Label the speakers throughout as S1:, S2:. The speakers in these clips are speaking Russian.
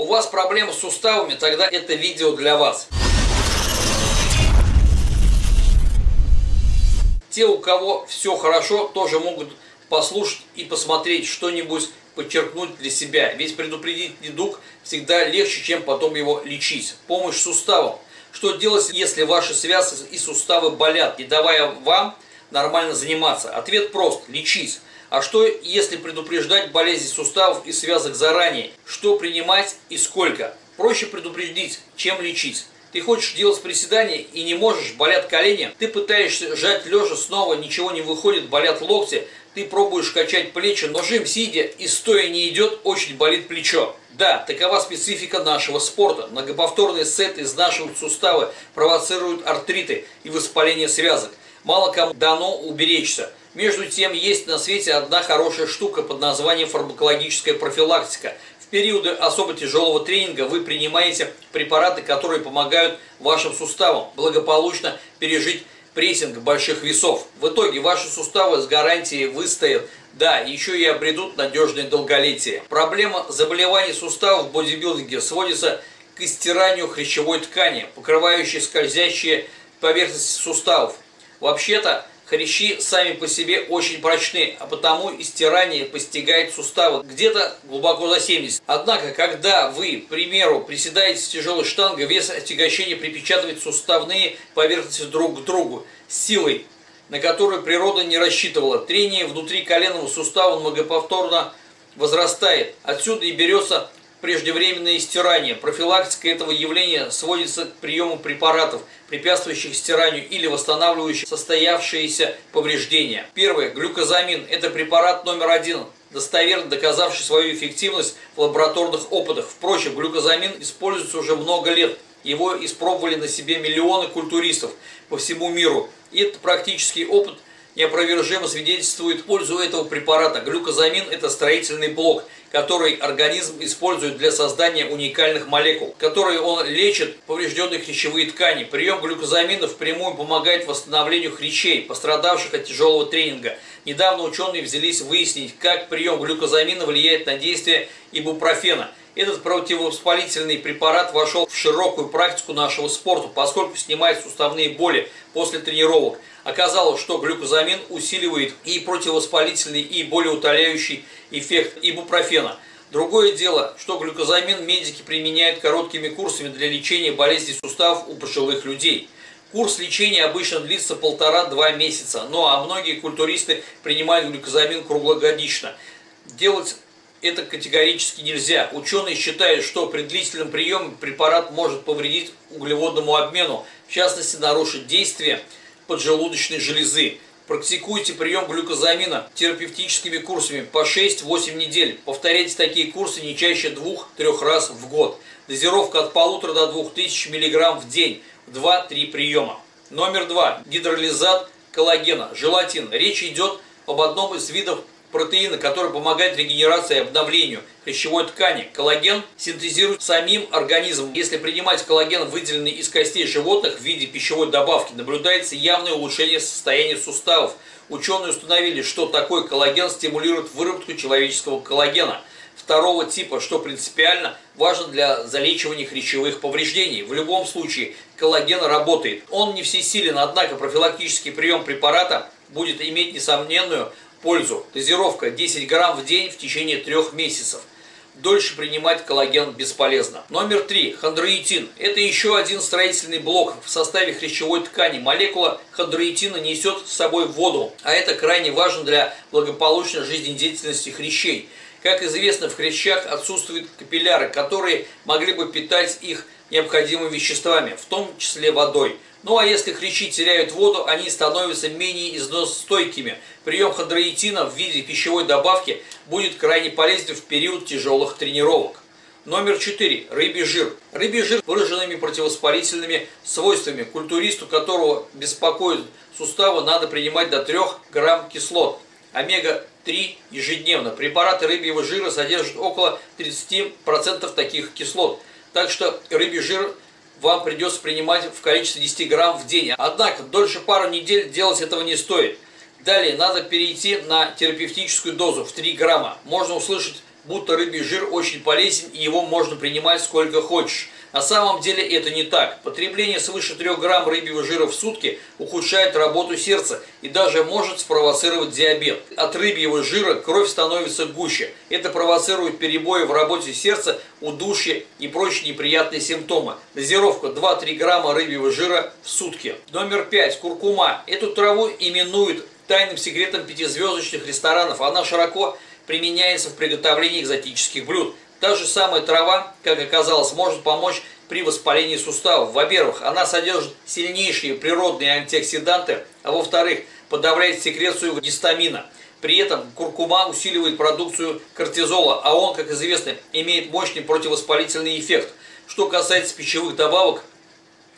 S1: У вас проблемы с суставами, тогда это видео для вас. Те, у кого все хорошо, тоже могут послушать и посмотреть что-нибудь, подчеркнуть для себя. Ведь предупредить недуг всегда легче, чем потом его лечить. Помощь суставам. Что делать, если ваши связки и суставы болят, не давая вам нормально заниматься? Ответ прост – лечить. А что, если предупреждать болезни суставов и связок заранее? Что принимать и сколько? Проще предупредить, чем лечить. Ты хочешь делать приседания и не можешь, болят колени. Ты пытаешься жать лежа, снова ничего не выходит, болят локти. Ты пробуешь качать плечи, но жим сидя и стоя не идет, очень болит плечо. Да, такова специфика нашего спорта. Многоповторные сеты изнашивают суставы, провоцируют артриты и воспаление связок. Мало кому дано уберечься. Между тем, есть на свете одна хорошая штука под названием фармакологическая профилактика. В периоды особо тяжелого тренинга вы принимаете препараты, которые помогают вашим суставам благополучно пережить прессинг больших весов. В итоге ваши суставы с гарантией выстоят, да, еще и обретут надежное долголетие. Проблема заболеваний суставов в бодибилдинге сводится к истиранию хрящевой ткани, покрывающей скользящие поверхности суставов. Вообще-то, Хрящи сами по себе очень прочны, а потому и стирание постигает суставы где-то глубоко за 70. Однако, когда вы, к примеру, приседаете с тяжелой штангой, вес отягощения припечатывает суставные поверхности друг к другу силой, на которую природа не рассчитывала. Трение внутри коленного сустава многоповторно возрастает. Отсюда и берется преждевременное стирание. Профилактика этого явления сводится к приему препаратов, препятствующих стиранию или восстанавливающих состоявшиеся повреждения. Первое. Глюкозамин. Это препарат номер один, достоверно доказавший свою эффективность в лабораторных опытах. Впрочем, глюкозамин используется уже много лет. Его испробовали на себе миллионы культуристов по всему миру. И этот практический опыт неопровержимо свидетельствует пользу этого препарата. Глюкозамин – это строительный блок – который организм использует для создания уникальных молекул, которые он лечит поврежденные хрящевые ткани. Прием глюкозамина впрямую помогает восстановлению хрящей, пострадавших от тяжелого тренинга. Недавно ученые взялись выяснить, как прием глюкозамина влияет на действие ибупрофена. Этот противовоспалительный препарат вошел в широкую практику нашего спорта, поскольку снимает суставные боли после тренировок. Оказалось, что глюкозамин усиливает и противовоспалительный, и болеутоляющий эффект ибупрофена. Другое дело, что глюкозамин медики применяют короткими курсами для лечения болезней суставов у пожилых людей. Курс лечения обычно длится полтора-два месяца, ну а многие культуристы принимают глюкозамин круглогодично. Делать это категорически нельзя. Ученые считают, что при длительном приеме препарат может повредить углеводному обмену, в частности нарушить действие поджелудочной железы. Практикуйте прием глюкозамина терапевтическими курсами по 6-8 недель. Повторяйте такие курсы не чаще 2-3 раз в год. Дозировка от 1,5 до 2000 мг в день в 2-3 приема. Номер 2. Гидролизат коллагена, желатин. Речь идет об одном из видов протеина, который помогает регенерации и обновлению хрящевой ткани. Коллаген синтезирует самим организмом. Если принимать коллаген, выделенный из костей животных в виде пищевой добавки, наблюдается явное улучшение состояния суставов. Ученые установили, что такой коллаген стимулирует выработку человеческого коллагена второго типа, что принципиально важно для залечивания хрящевых повреждений. В любом случае коллаген работает. Он не всесилен, однако профилактический прием препарата будет иметь несомненную пользу. Дозировка 10 грамм в день в течение трех месяцев. Дольше принимать коллаген бесполезно. Номер 3. Хондроитин. Это еще один строительный блок в составе хрящевой ткани. Молекула хондроитина несет с собой воду, а это крайне важно для благополучной жизнедеятельности хрящей. Как известно, в хрящах отсутствуют капилляры, которые могли бы питать их необходимыми веществами, в том числе водой. Ну а если хрящи теряют воду, они становятся менее износостойкими. Прием хондроитина в виде пищевой добавки будет крайне полезен в период тяжелых тренировок. Номер 4. Рыбий жир. Рыбий жир выраженными противовоспалительными свойствами, культуристу которого беспокоит суставы, надо принимать до 3 грамм кислот. Омега-3 ежедневно. Препараты рыбьего жира содержат около 30% таких кислот. Так что рыбий жир вам придется принимать в количестве 10 грамм в день. Однако, дольше пару недель делать этого не стоит. Далее, надо перейти на терапевтическую дозу в 3 грамма. Можно услышать будто рыбий жир очень полезен и его можно принимать сколько хочешь. На самом деле это не так. Потребление свыше 3 грамм рыбьего жира в сутки ухудшает работу сердца и даже может спровоцировать диабет. От рыбьего жира кровь становится гуще. Это провоцирует перебои в работе сердца, удушье и прочие неприятные симптомы. Дозировка 2-3 грамма рыбьего жира в сутки. Номер 5. Куркума. Эту траву именуют тайным секретом пятизвездочных ресторанов. Она широко применяется в приготовлении экзотических блюд. Та же самая трава, как оказалось, может помочь при воспалении суставов. Во-первых, она содержит сильнейшие природные антиоксиданты, а во-вторых, подавляет секрецию гистамина. При этом куркума усиливает продукцию кортизола, а он, как известно, имеет мощный противовоспалительный эффект. Что касается пищевых добавок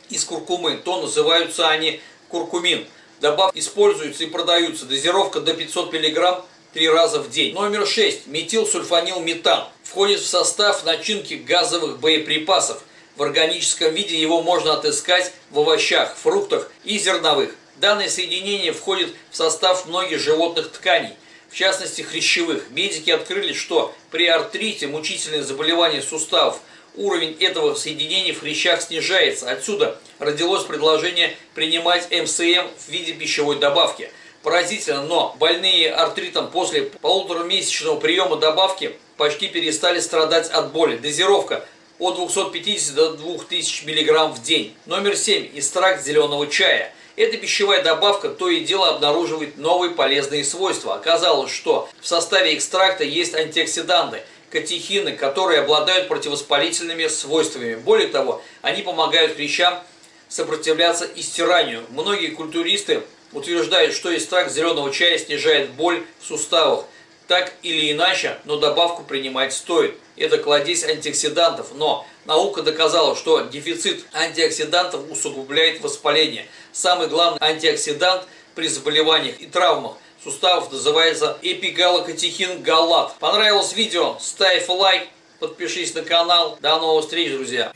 S1: из куркумы, то называются они куркумин. Добавки используются и продаются. Дозировка до 500 мг три раза в день. Номер 6. Метилсульфанилметан. Входит в состав начинки газовых боеприпасов. В органическом виде его можно отыскать в овощах, фруктах и зерновых. Данное соединение входит в состав многих животных тканей, в частности хрящевых. Медики открыли, что при артрите, мучительные заболевания суставов, уровень этого соединения в хрящах снижается. Отсюда родилось предложение принимать МСМ в виде пищевой добавки – Поразительно, но больные артритом после полуторамесячного приема добавки почти перестали страдать от боли. Дозировка от 250 до 2000 мг в день. Номер 7. Экстракт зеленого чая. Эта пищевая добавка то и дело обнаруживает новые полезные свойства. Оказалось, что в составе экстракта есть антиоксиданты, катехины, которые обладают противовоспалительными свойствами. Более того, они помогают клещам сопротивляться истиранию. Многие культуристы утверждает, что экстракт зеленого чая снижает боль в суставах. Так или иначе, но добавку принимать стоит. Это кладезь антиоксидантов, но наука доказала, что дефицит антиоксидантов усугубляет воспаление. Самый главный антиоксидант при заболеваниях и травмах суставов называется эпигалокатехин галат. Понравилось видео? Ставь лайк, подпишись на канал. До новых встреч, друзья!